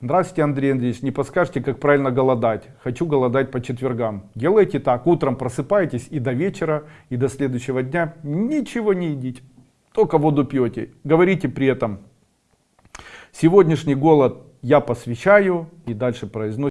Здравствуйте, Андрей Андреевич. Не подскажете, как правильно голодать? Хочу голодать по четвергам. Делайте так. Утром просыпаетесь и до вечера, и до следующего дня ничего не едите. Только воду пьете. Говорите при этом. Сегодняшний голод я посвящаю. И дальше произносите.